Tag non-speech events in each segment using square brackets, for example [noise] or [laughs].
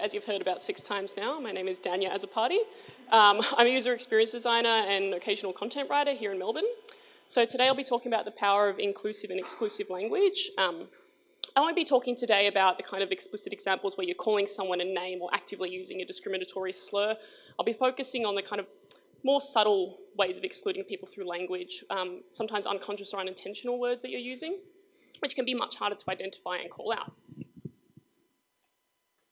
as you've heard about six times now, my name is Dania Azzopardi. Um, I'm a user experience designer and occasional content writer here in Melbourne. So today I'll be talking about the power of inclusive and exclusive language. Um, I won't be talking today about the kind of explicit examples where you're calling someone a name or actively using a discriminatory slur. I'll be focusing on the kind of more subtle ways of excluding people through language, um, sometimes unconscious or unintentional words that you're using, which can be much harder to identify and call out.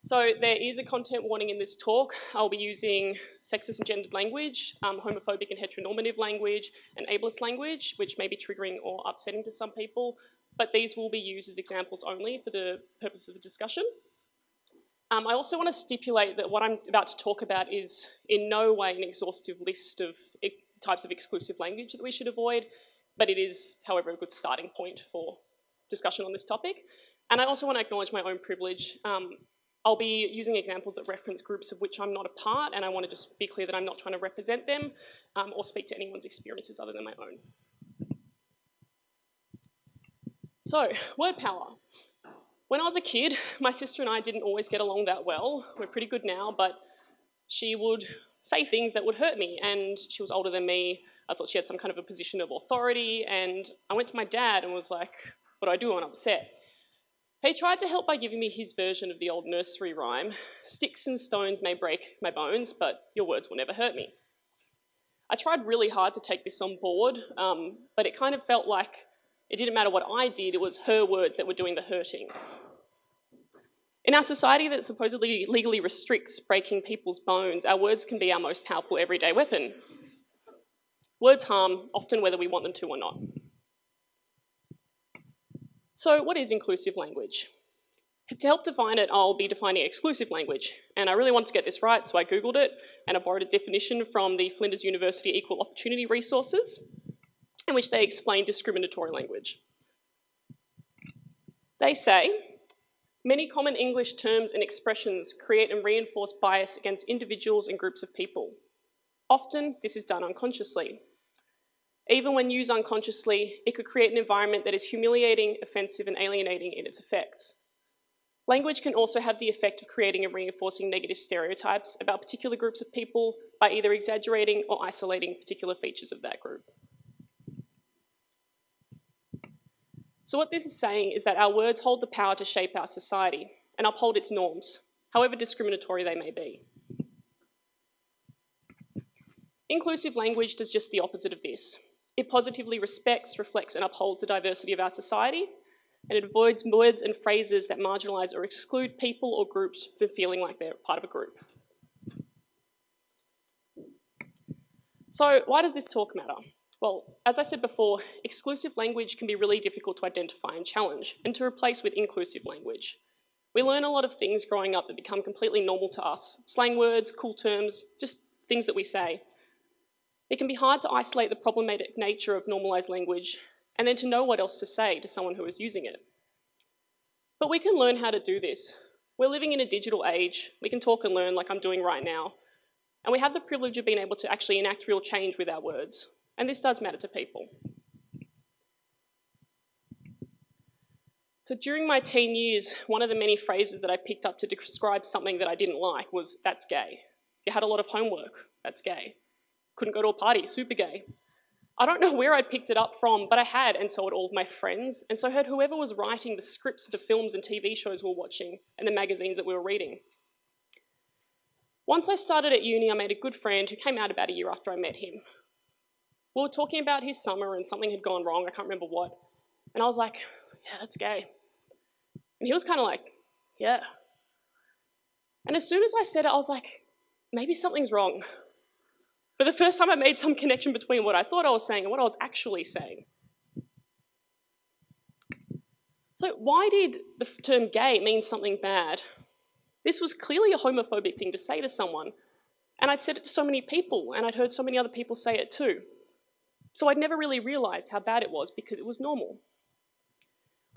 So there is a content warning in this talk. I'll be using sexist and gendered language, um, homophobic and heteronormative language, and ableist language, which may be triggering or upsetting to some people, but these will be used as examples only for the purpose of the discussion. Um, I also want to stipulate that what I'm about to talk about is in no way an exhaustive list of types of exclusive language that we should avoid, but it is, however, a good starting point for discussion on this topic. And I also want to acknowledge my own privilege. Um, I'll be using examples that reference groups of which I'm not a part, and I want to just be clear that I'm not trying to represent them um, or speak to anyone's experiences other than my own. So, word power. When I was a kid, my sister and I didn't always get along that well. We're pretty good now, but she would say things that would hurt me, and she was older than me. I thought she had some kind of a position of authority, and I went to my dad and was like, what do I do when I'm upset? He tried to help by giving me his version of the old nursery rhyme, sticks and stones may break my bones, but your words will never hurt me. I tried really hard to take this on board, um, but it kind of felt like it didn't matter what I did, it was her words that were doing the hurting. In our society that supposedly legally restricts breaking people's bones, our words can be our most powerful everyday weapon. Words harm, often whether we want them to or not. So what is inclusive language? To help define it, I'll be defining exclusive language. And I really wanted to get this right, so I Googled it, and I borrowed a definition from the Flinders University Equal Opportunity Resources, in which they explain discriminatory language. They say, many common English terms and expressions create and reinforce bias against individuals and groups of people. Often, this is done unconsciously. Even when used unconsciously, it could create an environment that is humiliating, offensive, and alienating in its effects. Language can also have the effect of creating and reinforcing negative stereotypes about particular groups of people by either exaggerating or isolating particular features of that group. So what this is saying is that our words hold the power to shape our society and uphold its norms, however discriminatory they may be. Inclusive language does just the opposite of this. It positively respects, reflects and upholds the diversity of our society and it avoids words and phrases that marginalise or exclude people or groups from feeling like they're part of a group. So why does this talk matter? Well, as I said before, exclusive language can be really difficult to identify and challenge and to replace with inclusive language. We learn a lot of things growing up that become completely normal to us. Slang words, cool terms, just things that we say. It can be hard to isolate the problematic nature of normalised language and then to know what else to say to someone who is using it. But we can learn how to do this. We're living in a digital age. We can talk and learn like I'm doing right now. And we have the privilege of being able to actually enact real change with our words. And this does matter to people. So during my teen years, one of the many phrases that I picked up to describe something that I didn't like was, that's gay. You had a lot of homework, that's gay couldn't go to a party, super gay. I don't know where I'd picked it up from, but I had, and so had all of my friends, and so had whoever was writing the scripts of the films and TV shows we were watching, and the magazines that we were reading. Once I started at uni, I made a good friend who came out about a year after I met him. We were talking about his summer and something had gone wrong, I can't remember what, and I was like, yeah, that's gay. And he was kind of like, yeah. And as soon as I said it, I was like, maybe something's wrong. For the first time I made some connection between what I thought I was saying and what I was actually saying. So why did the term gay mean something bad? This was clearly a homophobic thing to say to someone, and I'd said it to so many people, and I'd heard so many other people say it too. So I'd never really realised how bad it was because it was normal.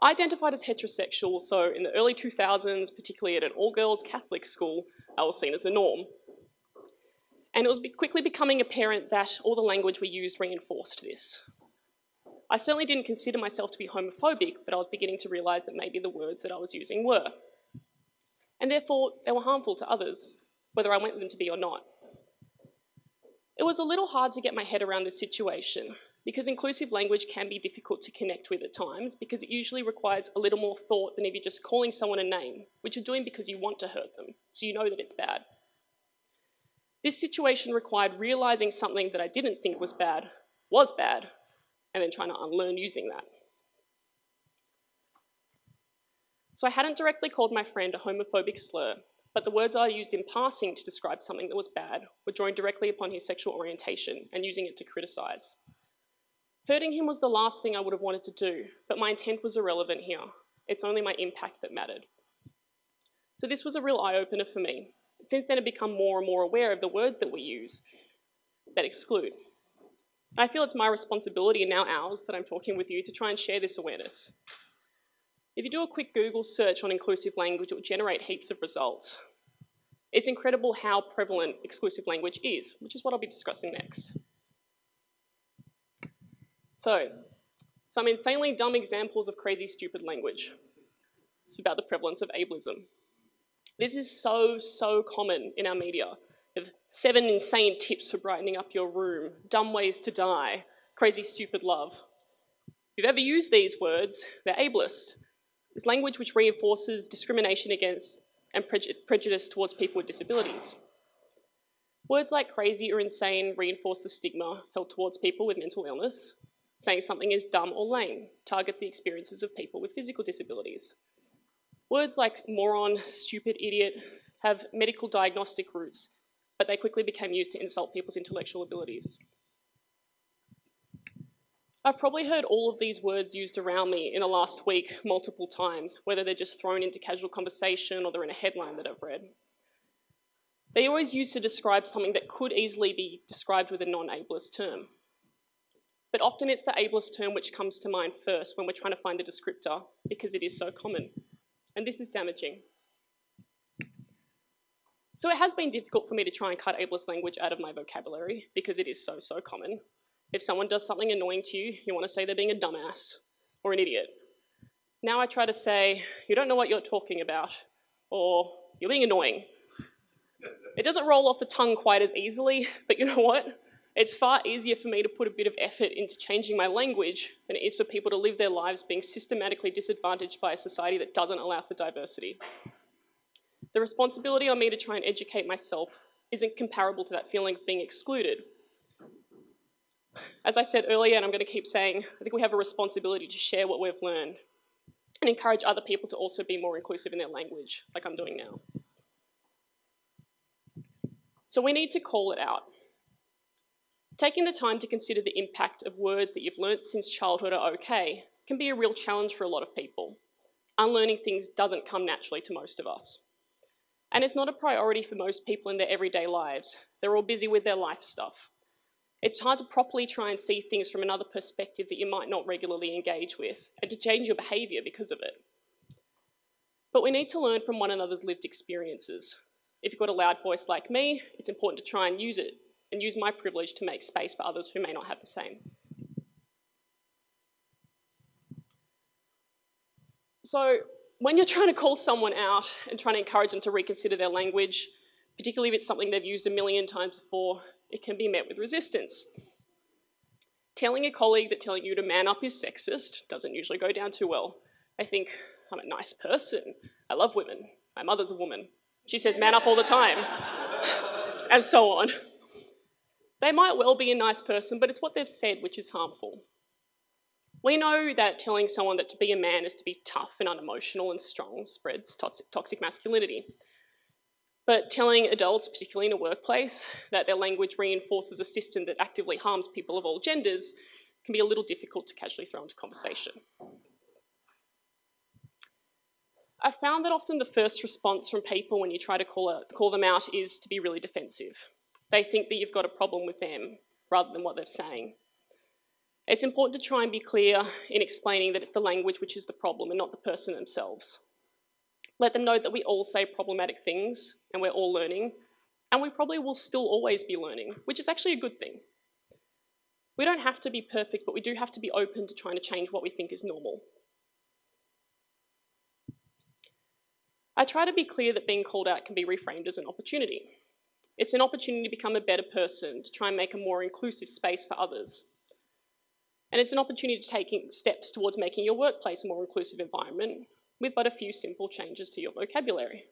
I identified as heterosexual, so in the early 2000s, particularly at an all-girls Catholic school, I was seen as the norm. And it was quickly becoming apparent that all the language we used reinforced this. I certainly didn't consider myself to be homophobic, but I was beginning to realise that maybe the words that I was using were. and therefore they were harmful to others, whether I wanted them to be or not. It was a little hard to get my head around this situation because inclusive language can be difficult to connect with at times because it usually requires a little more thought than if you're just calling someone a name, which you're doing because you want to hurt them, so you know that it's bad. This situation required realizing something that I didn't think was bad was bad, and then trying to unlearn using that. So I hadn't directly called my friend a homophobic slur, but the words I used in passing to describe something that was bad were drawing directly upon his sexual orientation and using it to criticize. Hurting him was the last thing I would have wanted to do, but my intent was irrelevant here. It's only my impact that mattered. So this was a real eye-opener for me. Since then, I've become more and more aware of the words that we use that exclude. I feel it's my responsibility and now ours that I'm talking with you to try and share this awareness. If you do a quick Google search on inclusive language, it will generate heaps of results. It's incredible how prevalent exclusive language is, which is what I'll be discussing next. So, some insanely dumb examples of crazy stupid language. It's about the prevalence of ableism. This is so, so common in our media. Seven insane tips for brightening up your room, dumb ways to die, crazy stupid love. If you've ever used these words, they're ableist. It's language which reinforces discrimination against and prejudice towards people with disabilities. Words like crazy or insane reinforce the stigma held towards people with mental illness, Saying something is dumb or lame targets the experiences of people with physical disabilities. Words like moron, stupid, idiot have medical diagnostic roots, but they quickly became used to insult people's intellectual abilities. I've probably heard all of these words used around me in the last week multiple times, whether they're just thrown into casual conversation or they're in a headline that I've read. They always used to describe something that could easily be described with a non-ableist term. But often it's the ableist term which comes to mind first when we're trying to find a descriptor because it is so common. And this is damaging. So it has been difficult for me to try and cut ableist language out of my vocabulary because it is so, so common. If someone does something annoying to you, you want to say they're being a dumbass or an idiot. Now I try to say, you don't know what you're talking about, or you're being annoying. It doesn't roll off the tongue quite as easily, but you know what? It's far easier for me to put a bit of effort into changing my language than it is for people to live their lives being systematically disadvantaged by a society that doesn't allow for diversity. The responsibility on me to try and educate myself isn't comparable to that feeling of being excluded. As I said earlier, and I'm going to keep saying, I think we have a responsibility to share what we've learned and encourage other people to also be more inclusive in their language, like I'm doing now. So we need to call it out. Taking the time to consider the impact of words that you've learnt since childhood are okay can be a real challenge for a lot of people. Unlearning things doesn't come naturally to most of us. And it's not a priority for most people in their everyday lives. They're all busy with their life stuff. It's hard to properly try and see things from another perspective that you might not regularly engage with, and to change your behaviour because of it. But we need to learn from one another's lived experiences. If you've got a loud voice like me, it's important to try and use it and use my privilege to make space for others who may not have the same. So when you're trying to call someone out and trying to encourage them to reconsider their language, particularly if it's something they've used a million times before, it can be met with resistance. Telling a colleague that telling you to man up is sexist doesn't usually go down too well. They think, I'm a nice person, I love women, my mother's a woman. She says man up all the time, [laughs] and so on. They might well be a nice person, but it's what they've said which is harmful. We know that telling someone that to be a man is to be tough and unemotional and strong spreads toxic, masculinity. But telling adults, particularly in a workplace, that their language reinforces a system that actively harms people of all genders can be a little difficult to casually throw into conversation. I found that often the first response from people when you try to call, call them out is to be really defensive. They think that you've got a problem with them rather than what they're saying. It's important to try and be clear in explaining that it's the language which is the problem and not the person themselves. Let them know that we all say problematic things and we're all learning, and we probably will still always be learning, which is actually a good thing. We don't have to be perfect, but we do have to be open to trying to change what we think is normal. I try to be clear that being called out can be reframed as an opportunity. It's an opportunity to become a better person, to try and make a more inclusive space for others. And it's an opportunity to take steps towards making your workplace a more inclusive environment with but a few simple changes to your vocabulary.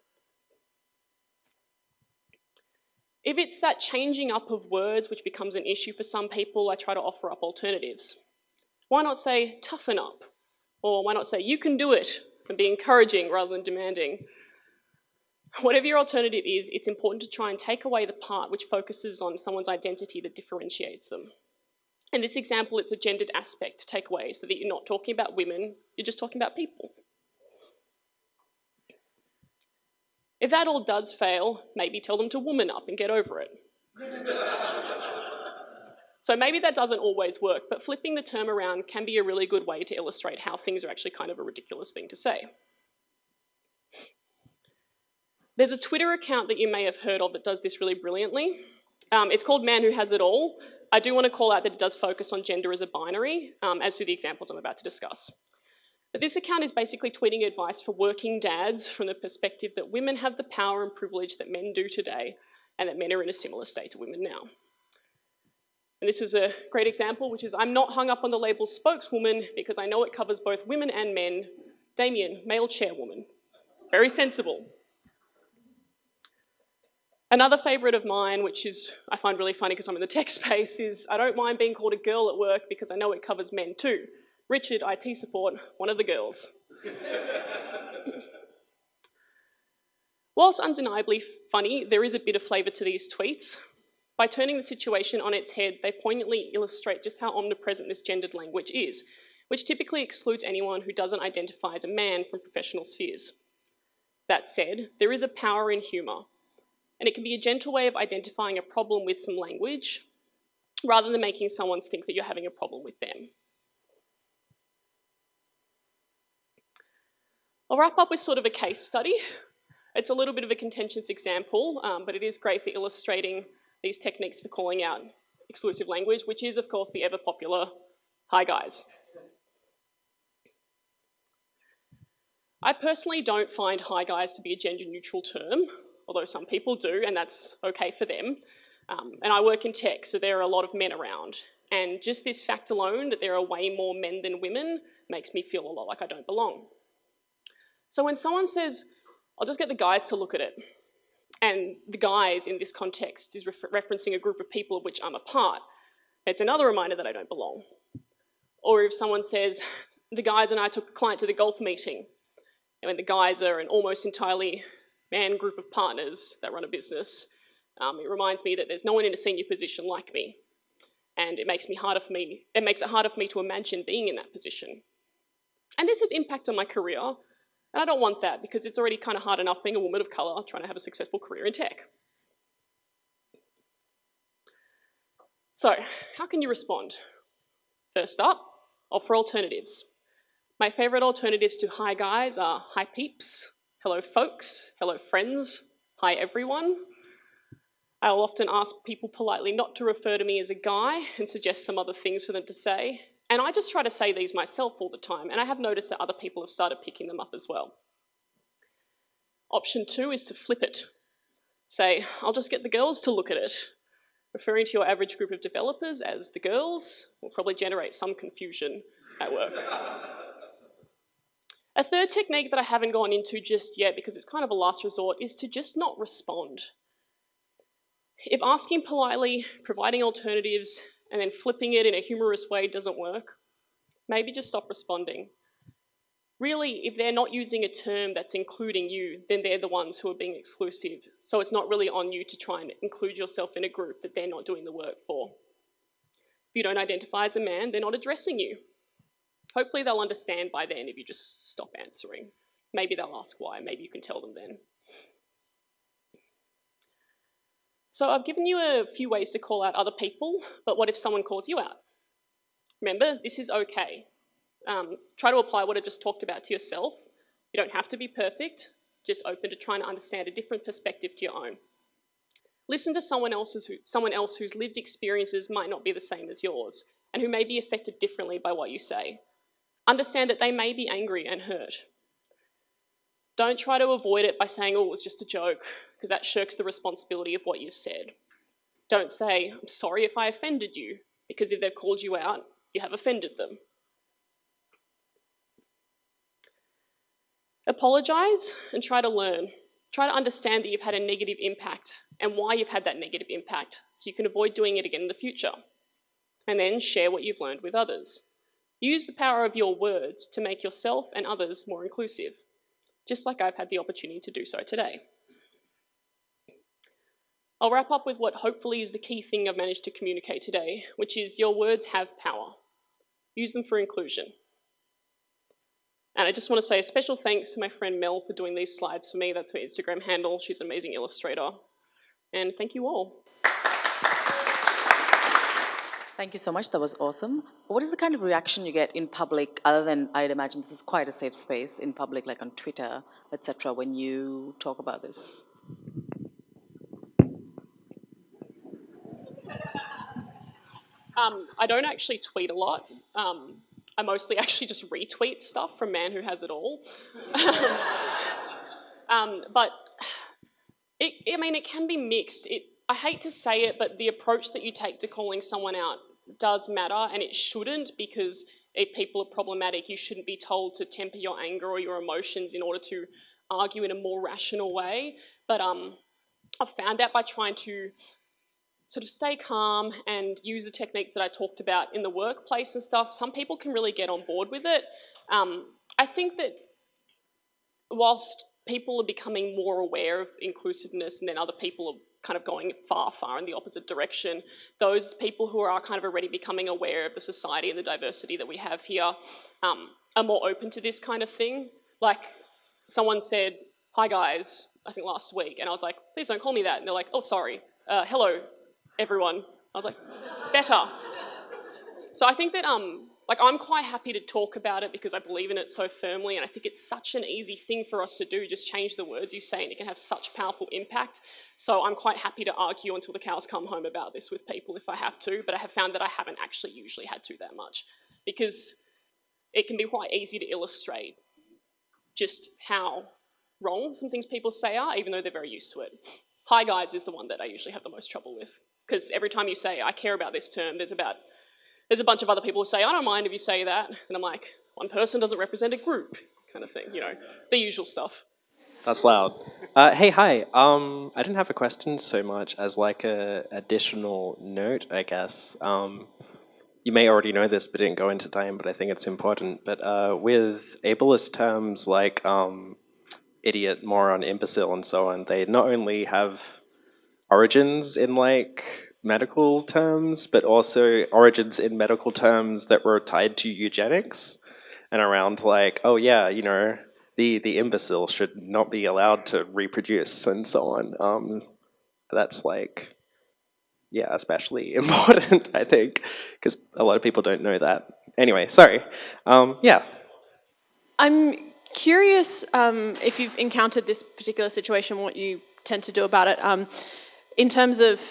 If it's that changing up of words which becomes an issue for some people, I try to offer up alternatives. Why not say toughen up? Or why not say you can do it and be encouraging rather than demanding? Whatever your alternative is, it's important to try and take away the part which focuses on someone's identity that differentiates them. In this example, it's a gendered aspect to take away so that you're not talking about women, you're just talking about people. If that all does fail, maybe tell them to woman up and get over it. [laughs] so maybe that doesn't always work, but flipping the term around can be a really good way to illustrate how things are actually kind of a ridiculous thing to say. There's a Twitter account that you may have heard of that does this really brilliantly. Um, it's called Man Who Has It All. I do want to call out that it does focus on gender as a binary, um, as do the examples I'm about to discuss. But this account is basically tweeting advice for working dads from the perspective that women have the power and privilege that men do today, and that men are in a similar state to women now. And this is a great example, which is I'm not hung up on the label spokeswoman because I know it covers both women and men. Damien, male chairwoman. Very sensible. Another favourite of mine, which is I find really funny because I'm in the tech [laughs] space, is I don't mind being called a girl at work because I know it covers men too. Richard, IT support, one of the girls. Whilst undeniably funny, there is a bit of flavour to these tweets. By turning the situation on its head, they poignantly illustrate just how omnipresent this gendered language is, which typically excludes anyone who doesn't identify as a man from professional spheres. That said, there is a power in humour, and it can be a gentle way of identifying a problem with some language rather than making someone think that you're having a problem with them. I'll wrap up with sort of a case study. It's a little bit of a contentious example, um, but it is great for illustrating these techniques for calling out exclusive language, which is, of course, the ever popular hi guys. I personally don't find hi guys to be a gender neutral term although some people do, and that's okay for them. Um, and I work in tech, so there are a lot of men around. And just this fact alone, that there are way more men than women, makes me feel a lot like I don't belong. So when someone says, I'll just get the guys to look at it, and the guys in this context is refer referencing a group of people of which I'm a part, it's another reminder that I don't belong. Or if someone says, the guys and I took a client to the golf meeting, and when the guys are an almost entirely man group of partners that run a business, um, it reminds me that there's no one in a senior position like me. And it makes me harder for me, it makes it harder for me to imagine being in that position. And this has impact on my career, and I don't want that because it's already kind of hard enough being a woman of color trying to have a successful career in tech. So, how can you respond? First up, offer alternatives. My favorite alternatives to hi guys are hi peeps, hello folks, hello friends, hi everyone. I'll often ask people politely not to refer to me as a guy and suggest some other things for them to say. And I just try to say these myself all the time, and I have noticed that other people have started picking them up as well. Option two is to flip it. Say, I'll just get the girls to look at it. Referring to your average group of developers as the girls will probably generate some confusion at work. A third technique that I haven't gone into just yet because it's kind of a last resort is to just not respond. If asking politely, providing alternatives, and then flipping it in a humorous way doesn't work, maybe just stop responding. Really, if they're not using a term that's including you, then they're the ones who are being exclusive. So it's not really on you to try and include yourself in a group that they're not doing the work for. If you don't identify as a man, they're not addressing you. Hopefully they'll understand by then if you just stop answering. Maybe they'll ask why, maybe you can tell them then. So I've given you a few ways to call out other people, but what if someone calls you out? Remember, this is okay. Um, try to apply what I just talked about to yourself. You don't have to be perfect, just open to trying to understand a different perspective to your own. Listen to someone, else's, someone else whose lived experiences might not be the same as yours, and who may be affected differently by what you say. Understand that they may be angry and hurt. Don't try to avoid it by saying, oh, it was just a joke, because that shirks the responsibility of what you said. Don't say, I'm sorry if I offended you, because if they've called you out, you have offended them. Apologise and try to learn. Try to understand that you've had a negative impact and why you've had that negative impact so you can avoid doing it again in the future. And then share what you've learned with others. Use the power of your words to make yourself and others more inclusive, just like I've had the opportunity to do so today. I'll wrap up with what hopefully is the key thing I've managed to communicate today, which is your words have power. Use them for inclusion. And I just want to say a special thanks to my friend Mel for doing these slides for me. That's her Instagram handle. She's an amazing illustrator. And thank you all. Thank you so much. That was awesome. What is the kind of reaction you get in public, other than I'd imagine this is quite a safe space in public, like on Twitter, etc., when you talk about this? Um, I don't actually tweet a lot. Um, I mostly [laughs] actually just retweet stuff from Man Who Has It All. [laughs] um, but it, I mean, it can be mixed. It, I hate to say it, but the approach that you take to calling someone out does matter, and it shouldn't because if people are problematic, you shouldn't be told to temper your anger or your emotions in order to argue in a more rational way. But um, I've found that by trying to sort of stay calm and use the techniques that I talked about in the workplace and stuff, some people can really get on board with it. Um, I think that whilst people are becoming more aware of inclusiveness and then other people are kind of going far, far in the opposite direction, those people who are kind of already becoming aware of the society and the diversity that we have here um, are more open to this kind of thing. Like someone said, hi guys, I think last week, and I was like, please don't call me that. And they're like, oh, sorry. Uh, hello, everyone. I was like, better. So I think that, um, like, I'm quite happy to talk about it because I believe in it so firmly, and I think it's such an easy thing for us to do. Just change the words you say, and it can have such powerful impact. So I'm quite happy to argue until the cows come home about this with people if I have to, but I have found that I haven't actually usually had to that much because it can be quite easy to illustrate just how wrong some things people say are, even though they're very used to it. Hi guys is the one that I usually have the most trouble with because every time you say, I care about this term, there's about, there's a bunch of other people who say, I don't mind if you say that. And I'm like, one person doesn't represent a group, kind of thing, you know, the usual stuff. That's loud. Uh, hey, hi. Um, I didn't have a question so much as like a additional note, I guess. Um, you may already know this, but didn't go into time, but I think it's important. But uh, with ableist terms like um, idiot, moron, imbecile, and so on, they not only have origins in like medical terms, but also origins in medical terms that were tied to eugenics and around like, oh yeah, you know, the, the imbecile should not be allowed to reproduce and so on. Um, that's like, yeah, especially [laughs] important, I think, because a lot of people don't know that. Anyway, sorry. Um, yeah. I'm curious um, if you've encountered this particular situation, what you tend to do about it. Um, in terms of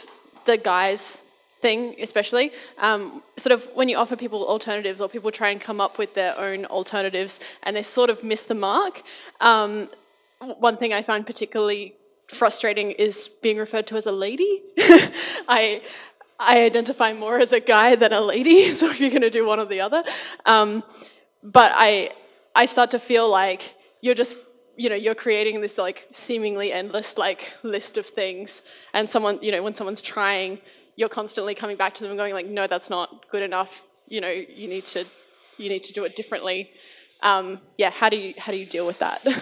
the guys thing especially, um, sort of when you offer people alternatives or people try and come up with their own alternatives and they sort of miss the mark, um, one thing I find particularly frustrating is being referred to as a lady. [laughs] I, I identify more as a guy than a lady, [laughs] so if you're going to do one or the other. Um, but I, I start to feel like you're just you know, you're creating this like seemingly endless like list of things and someone, you know, when someone's trying, you're constantly coming back to them and going like, no, that's not good enough. You know, you need to, you need to do it differently. Um, yeah, how do you, how do you deal with that? [laughs]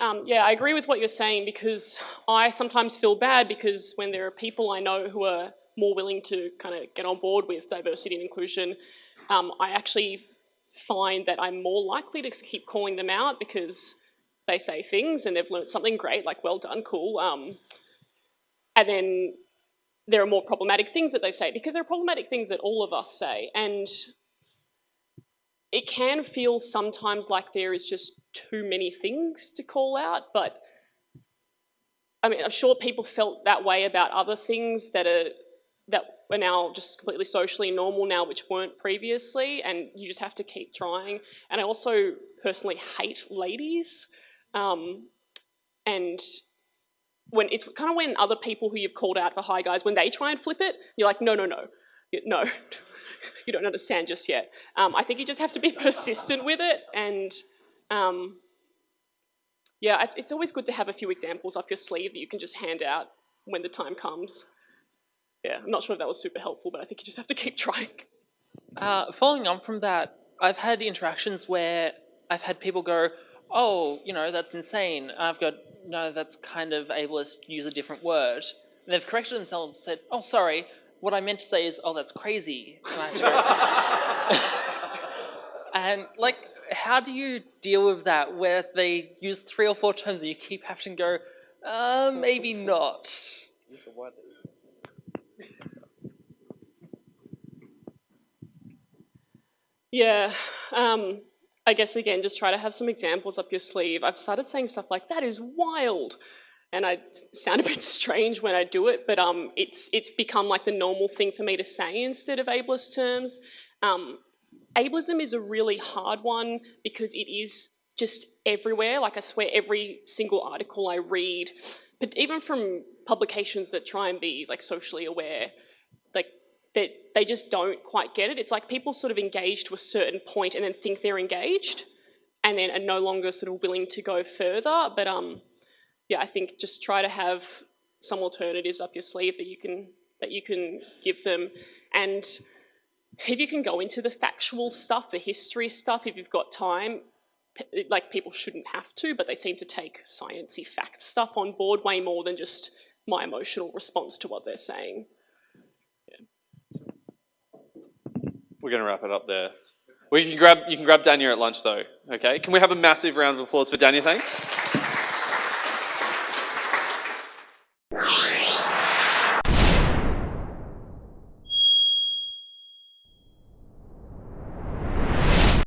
Um, yeah, I agree with what you're saying because I sometimes feel bad because when there are people I know who are more willing to kind of get on board with diversity and inclusion, um, I actually find that I'm more likely to keep calling them out because they say things and they've learned something great, like well done, cool. Um, and then there are more problematic things that they say because there are problematic things that all of us say. And it can feel sometimes like there is just too many things to call out, but I mean, I'm sure people felt that way about other things that are that are now just completely socially normal now, which weren't previously, and you just have to keep trying. And I also personally hate ladies, um, and when it's kind of when other people who you've called out for hi guys, when they try and flip it, you're like, no, no, no, no, [laughs] you don't understand just yet. Um, I think you just have to be [laughs] persistent with it, and um, yeah, it's always good to have a few examples up your sleeve that you can just hand out when the time comes. Yeah, I'm not sure if that was super helpful, but I think you just have to keep trying. Uh, following on from that, I've had interactions where I've had people go, "Oh, you know, that's insane." I've got, "No, that's kind of ableist. Use a different word." And they've corrected themselves and said, "Oh, sorry. What I meant to say is, oh, that's crazy." And I have to go. [laughs] and like, how do you deal with that where they use three or four terms and you keep having to go, uh, maybe not. Yeah, um, I guess again, just try to have some examples up your sleeve. I've started saying stuff like "that is wild," and I sound a bit [laughs] strange when I do it, but um, it's it's become like the normal thing for me to say instead of ableist terms. Um, ableism is a really hard one because it is just everywhere. Like I swear, every single article I read, but even from publications that try and be like socially aware, that they just don't quite get it. It's like people sort of engage to a certain point and then think they're engaged, and then are no longer sort of willing to go further. But um, yeah, I think just try to have some alternatives up your sleeve that you can that you can give them, and if you can go into the factual stuff, the history stuff, if you've got time. Like people shouldn't have to, but they seem to take sciencey fact stuff on board way more than just my emotional response to what they're saying. We're going to wrap it up there. We you can grab, you can grab Dania at lunch, though. Okay? Can we have a massive round of applause for Dania? Thanks.